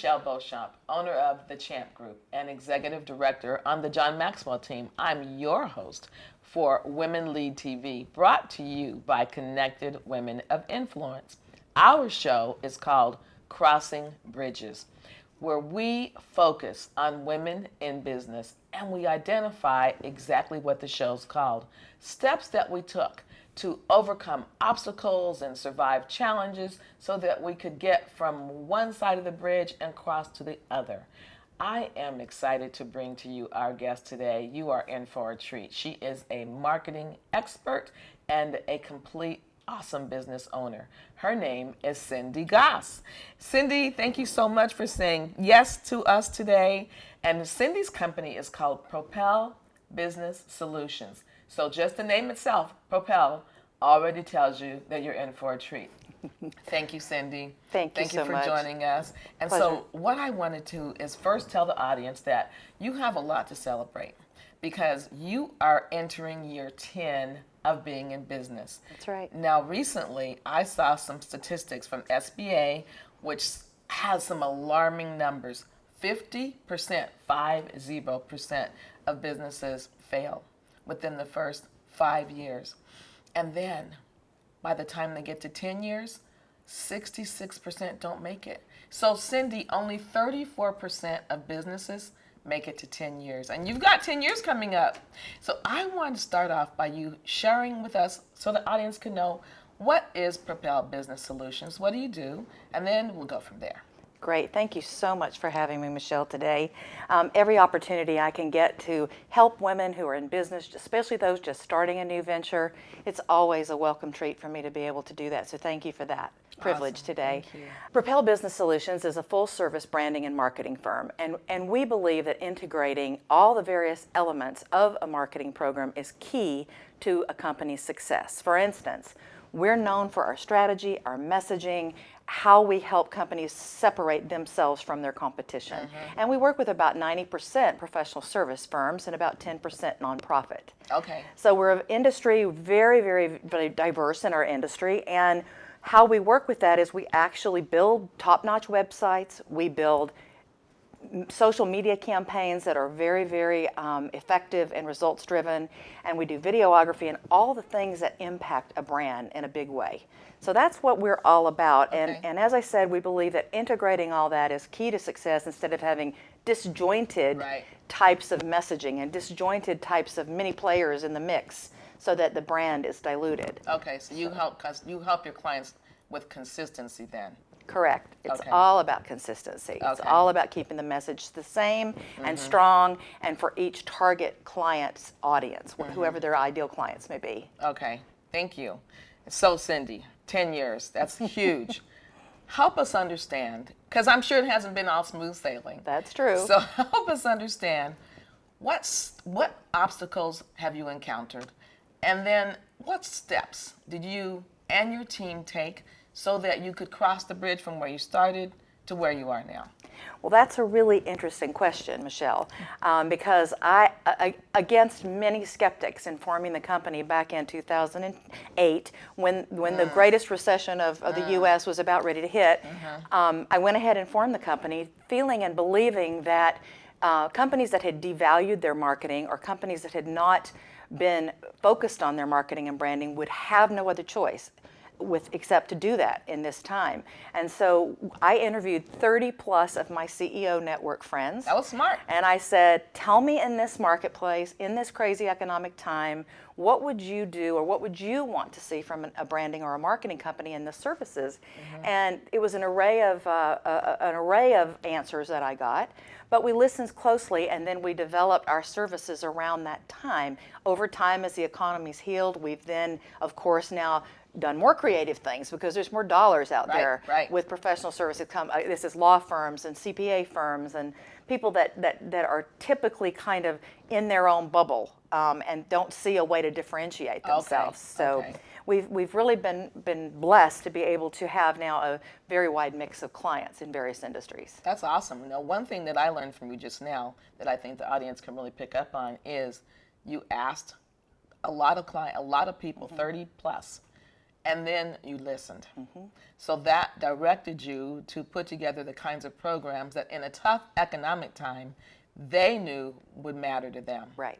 Michelle Beauchamp, owner of the Champ Group and executive director on the John Maxwell team. I'm your host for Women Lead TV, brought to you by Connected Women of Influence. Our show is called Crossing Bridges, where we focus on women in business and we identify exactly what the show's called steps that we took to overcome obstacles and survive challenges so that we could get from one side of the bridge and cross to the other. I am excited to bring to you our guest today. You are in for a treat. She is a marketing expert and a complete awesome business owner. Her name is Cindy Goss. Cindy, thank you so much for saying yes to us today. And Cindy's company is called Propel Business Solutions. So just the name itself, Propel, already tells you that you're in for a treat. Thank you, Cindy. Thank you Thank you so for much. joining us. And Pleasure. so, what I wanted to is first tell the audience that you have a lot to celebrate because you are entering year 10 of being in business. That's right. Now, recently, I saw some statistics from SBA, which has some alarming numbers. 50%, 50% of businesses fail within the first five years. And then by the time they get to 10 years, 66% don't make it. So, Cindy, only 34% of businesses make it to 10 years. And you've got 10 years coming up. So, I want to start off by you sharing with us so the audience can know what is Propel Business Solutions? What do you do? And then we'll go from there. Great. Thank you so much for having me, Michelle, today. Um, every opportunity I can get to help women who are in business, especially those just starting a new venture, it's always a welcome treat for me to be able to do that. So thank you for that privilege Awesome. today. Thank you. Propel Business Solutions is a full service branding and marketing firm, and, and we believe that integrating all the various elements of a marketing program is key to a company's success. For instance, we're known for our strategy, our messaging, how we help companies separate themselves from their competition. Mm-hmm. And we work with about 90% professional service firms and about 10% nonprofit. Okay. So we're an industry very, very, very diverse in our industry, and how we work with that is we actually build top-notch websites. We build social media campaigns that are very, very um, effective and results-driven, and we do videography and all the things that impact a brand in a big way. So that's what we're all about, and, Okay. and as I said, we believe that integrating all that is key to success instead of having disjointed Right. types of messaging and disjointed types of many players in the mix so that the brand is diluted. Okay, so you help you help your clients with consistency then. Correct. It's Okay. all about consistency. It's Okay. Mm-hmm. all about keeping the message the same and strong and for each target client's audience, Mm-hmm. whoever their ideal clients may be. Okay, thank you. So, Cindy, 10 years, that's huge. help us understand, because I'm sure it hasn't been all smooth sailing. That's true. So, help us understand what's, what obstacles have you encountered? And then, what steps did you and your team take so that you could cross the bridge from where you started to where you are now? Well, that's a really interesting question, Michelle, um, because I, I, against many skeptics in forming the company back in 2008, when when the greatest recession of, of the U.S. was about ready to hit, um, I went ahead and formed the company, feeling and believing that uh, companies that had devalued their marketing or companies that had not been focused on their marketing and branding would have no other choice with except to do that in this time. And so I interviewed 30 plus of my CEO network friends. That was smart. And I said, tell me in this marketplace, in this crazy economic time, what would you do or what would you want to see from an, a branding or a marketing company in the services? And it was an array of uh, uh, an array of answers that I got. But we listened closely, and then we developed our services around that time. Over time, as the economy's healed, we've then, of course, now done more creative things because there's more dollars out Right, there right. with professional services. Come, uh, this is law firms and CPA firms and people that, that, that are typically kind of in their own bubble um, and don't see a way to differentiate themselves. So okay. we've, we've really been, been blessed to be able to have now a very wide mix of clients in various industries. That's awesome. Now, one thing that I learned from you just now that I think the audience can really pick up on is you asked a lot of client, a lot of people, 30 plus, and then you listened. So that directed you to put together the kinds of programs that, in a tough economic time, they knew would matter to them. Right.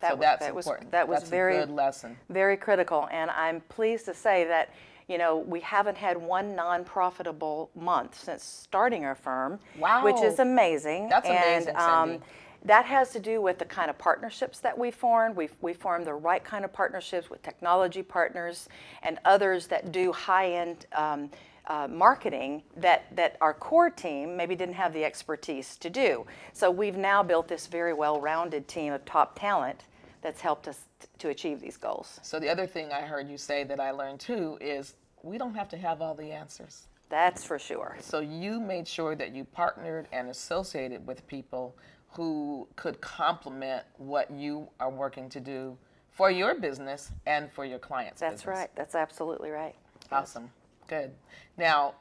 so was, that's that was, important. That was that's very, a good lesson. very critical. And I'm pleased to say that, you know, we haven't had one non-profitable month since starting our firm, Wow, which is amazing. That's and, amazing, um, Cindy. That has to do with the kind of partnerships that we formed. We've, we formed the right kind of partnerships with technology partners and others that do high-end um, uh, marketing that, that our core team maybe didn't have the expertise to do. So we've now built this very well-rounded team of top talent that's helped us to achieve these goals. So the other thing I heard you say that I learned too is we don't have to have all the answers. That's for sure. So you made sure that you partnered and associated with people who could complement what you are working to do for your business and for your clients' That's business. right. That's absolutely right. Awesome. Good. Now,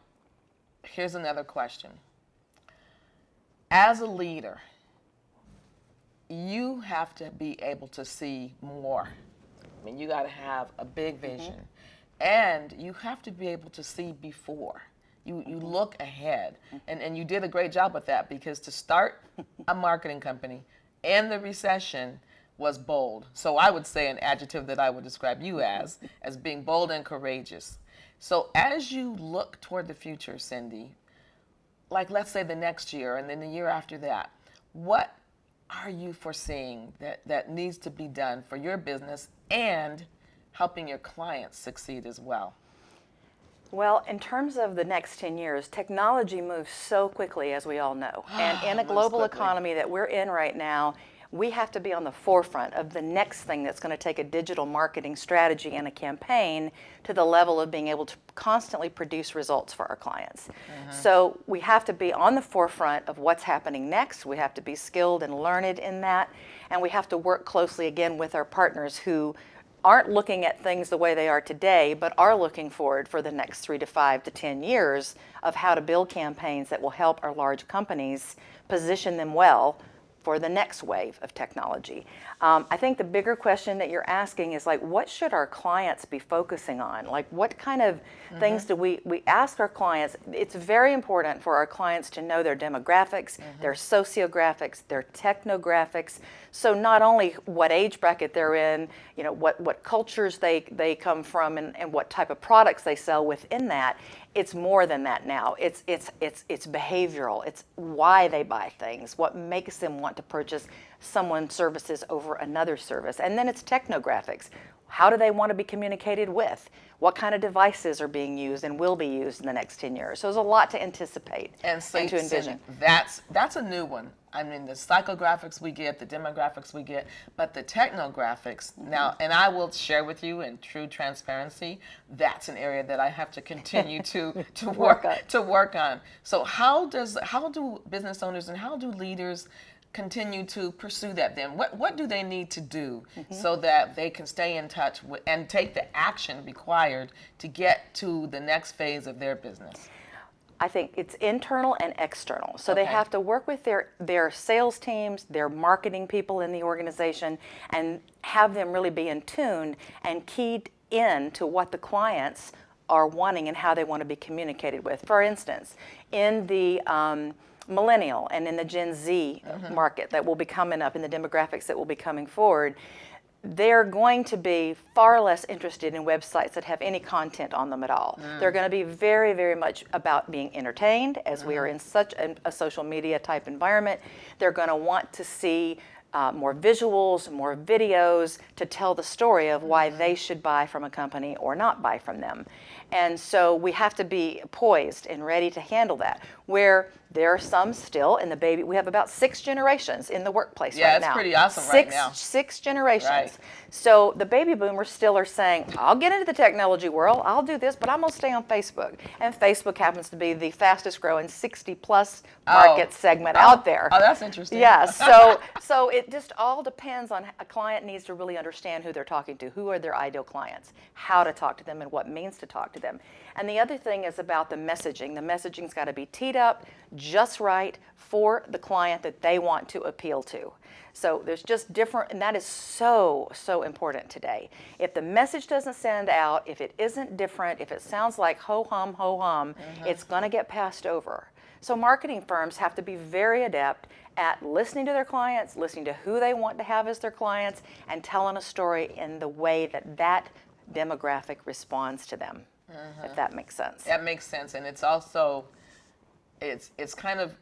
here's another question. As a leader, you have to be able to see more. I mean, you got to have a big mm-hmm. vision. And you have to be able to see before. You, you mm-hmm. look ahead. Mm-hmm. And, and you did a great job with that because to start a marketing company in the recession was bold. So I would say an adjective that I would describe you as, as being bold and courageous. So as you look toward the future, Cindy, like let's say the next year and then the year after that, what are you foreseeing that, that needs to be done for your business and helping your clients succeed as well? Well, in terms of the next 10 years, technology moves so quickly, as we all know. And in a global economy that we're in right now, we have to be on the forefront of the next thing that's going to take a digital marketing strategy and a campaign to the level of being able to constantly produce results for our clients. Mm-hmm. So we have to be on the forefront of what's happening next. We have to be skilled and learned in that. And we have to work closely again with our partners who aren't looking at things the way they are today, but are looking forward for the next three to five to 10 years of how to build campaigns that will help our large companies position them well for the next wave of technology. Um, I think the bigger question that you're asking is like, what should our clients be focusing on? Like, what kind of things do we, we ask our clients? It's very important for our clients to know their demographics, their sociographics, their technographics. So not only what age bracket they're in, you know, what, what cultures they, they come from and, and what type of products they sell within that, it's more than that now. It's, it's, it's, it's behavioral. It's why they buy things, what makes them want to purchase someone's services over another service. And then it's technographics. How do they want to be communicated with? What kind of devices are being used and will be used in the next 10 years? So there's a lot to anticipate And, so, to envision. That's that's a new one. I mean, the psychographics we get, the demographics we get, but the technographics Mm-hmm. now, and I will share with you in true transparency, that's an area that I have to continue to to work, on. to work on. So how does how do business owners and how do leaders continue to pursue that then what what do they need to do Mm-hmm. so that they can stay in touch with, and take the action required to get to the next phase of their business I think it's internal and external. So they have to work with their, their sales teams, their marketing people in the organization, and have them really be in tune and keyed in to what the clients are wanting and how they want to be communicated with. For instance, in the um, millennial and in the Gen Z mm-hmm. market that will be coming up, in the demographics that will be coming forward, they're going to be far less interested in websites that have any content on them at all. Mm. They're going to be very, very much about being entertained, as we are mm-hmm. in such a, a social media type environment. They're going to want to see uh, more visuals, more videos to tell the story of why they should buy from a company or not buy from them. And so we have to be poised and ready to handle that. Where there are some still in the baby, we have about six generations in the workplace Yeah, right it's now. pretty awesome right six, now. Six generations. Right. So the baby boomers still are saying, I'll get into the technology world, I'll do this, but I'm going to stay on Facebook. And Facebook happens to be the fastest growing 60 plus market segment out there. oh that's interesting Yeah, so so it just all depends on a client needs to really understand who they're talking to, who are their ideal clients, how to talk to them, and what means to talk to them. And the other thing is about the messaging. The messaging's got to be teed up just right for the client that they want to appeal to. So there's just different, and that is so, so important today. If the message doesn't send out, if it isn't different, if it sounds like ho hum, ho hum, mm-hmm. it's going to get passed over. So marketing firms have to be very adept at listening to their clients, listening to who they want to have as their clients, and telling a story in the way that that demographic responds to them. If mm-hmm. that makes sense. That makes sense, and it's also, it's it's kind of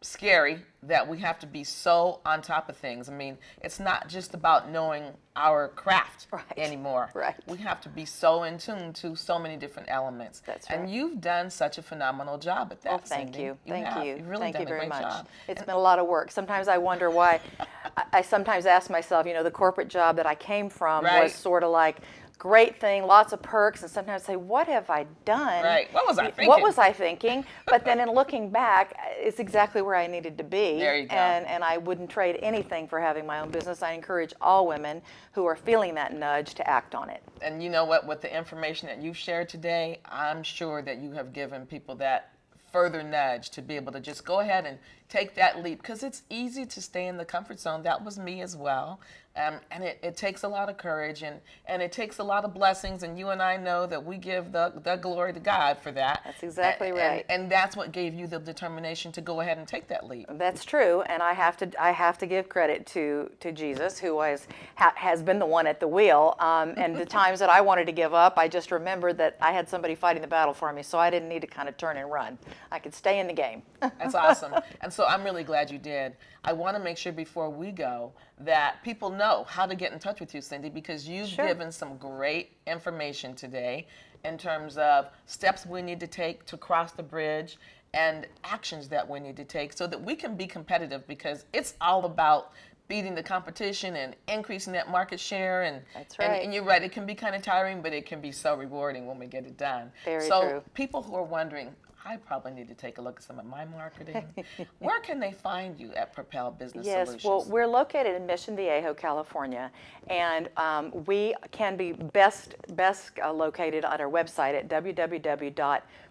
scary that we have to be so on top of things. I mean, it's not just about knowing our craft Right. anymore. Right. We have to be so in tune to so many different elements. That's right. And you've done such a phenomenal job at that. Well, thank Cindy. you. Thank have. you. You've really Thank done you a very great much. job. It's And- been a lot of work. Sometimes I wonder why. I, I sometimes ask myself, you know, the corporate job that I came from Right. was sort of like great thing, lots of perks, and sometimes say, what have I done? Right. What was I What thinking? was I thinking? But then in looking back, it's exactly where I needed to be. There you go. And, and I wouldn't trade anything for having my own business. I encourage all women who are feeling that nudge to act on it. and you know what with the information that you've shared today i'm sure that you have given people that further nudge to be able to just go ahead and take that leap because it's easy to stay in the comfort zone that was me as well um, and it, it takes a lot of courage and, and it takes a lot of blessings and you and i know that we give the, the glory to god for that That's exactly right. and, and that's what gave you the determination to go ahead and take that leap That's true, and I have to I have to give credit to to Jesus, who was ha, has been the one at the wheel. Um, and the times that I wanted to give up, I just remembered that I had somebody fighting the battle for me, so I didn't need to kind of turn and run. I could stay in the game. That's awesome. And so I'm really glad you did. I want to make sure before we go that people know how to get in touch with you, Cindy, because you've Sure. given some great information today in terms of steps we need to take to cross the bridge and actions that we need to take so that we can be competitive because it's all about beating the competition and increasing that market share and That's and- right. and, you're right it can be kind of tiring but it can be so rewarding when we get it done Very so true. people who are wondering, I probably need to take a look at some of my marketing. Where can they find you at Propel Business Yes, Solutions? well, we're located in Mission Viejo, California, and um, we can be best best uh, located on our website at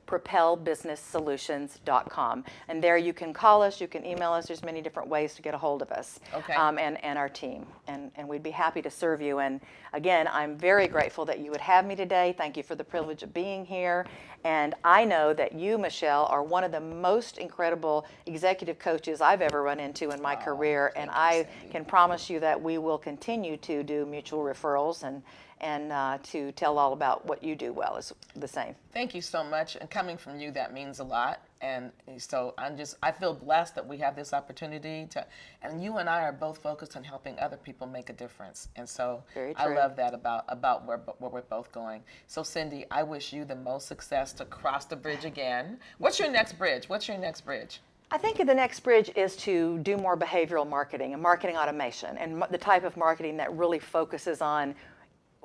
www.propelbusinesssolutions.com. And there you can call us, you can email us. There's many different ways to get a hold of us Okay. um, and, and our team. And, and we'd be happy to serve you. And again, I'm very grateful that you would have me today. Thank you for the privilege of being here. And I know that you, Michelle, are one of the most incredible executive coaches I've ever run into in my career. And thank you, I can promise you that we will continue to do mutual referrals and, and uh, to tell all about what you do well is the same. Thank you so much. And coming from you, that means a lot. And so I'm just, I feel blessed that we have this opportunity to, and you and I are both focused on helping other people make a difference. And so I love that about, about where, where we're both going. So Cindy, I wish you the most success to cross the bridge again. What's your next bridge? What's your next bridge? I think the next bridge is to do more behavioral marketing and marketing automation and the type of marketing that really focuses on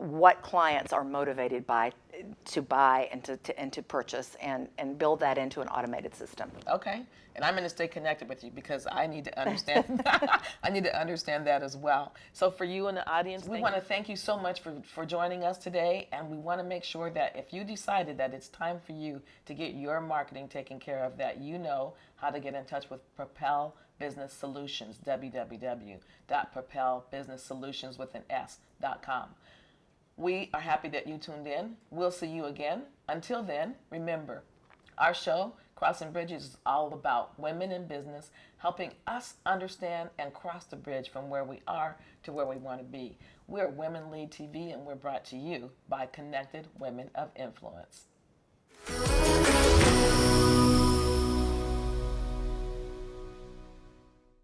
what clients are motivated by to buy and to, to and to purchase and, and build that into an automated system. Okay. And I'm going to stay connected with you because I need to understand. I need to understand that as well. So for you and the audience, we want to thank you so much for, for joining us today. And we want to make sure that if you decided that it's time for you to get your marketing taken care of, that you know how to get in touch with Propel Business Solutions, www.propelbusinesssolutions with an S.com. We are happy that you tuned in. We'll see you again. Until then, remember, our show, Crossing Bridges, is all about women in business, helping us understand and cross the bridge from where we are to where we want to be. We're Women Lead TV, and we're brought to you by Connected Women of Influence.